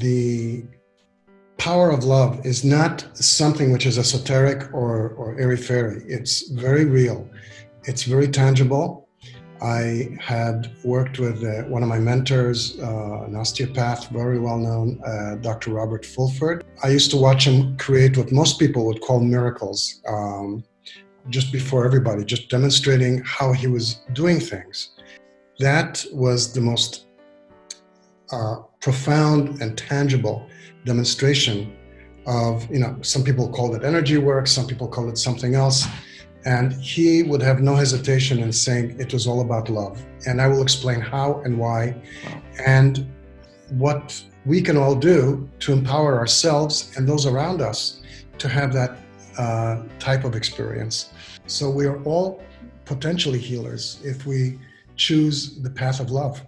the power of love is not something which is esoteric or, or airy-fairy. It's very real. It's very tangible. I had worked with uh, one of my mentors, uh, an osteopath, very well known, uh, Dr. Robert Fulford. I used to watch him create what most people would call miracles um, just before everybody, just demonstrating how he was doing things. That was the most uh, profound and tangible demonstration of, you know, some people call it energy work, some people call it something else. And he would have no hesitation in saying it was all about love. And I will explain how and why and what we can all do to empower ourselves and those around us to have that uh, type of experience. So we are all potentially healers if we choose the path of love.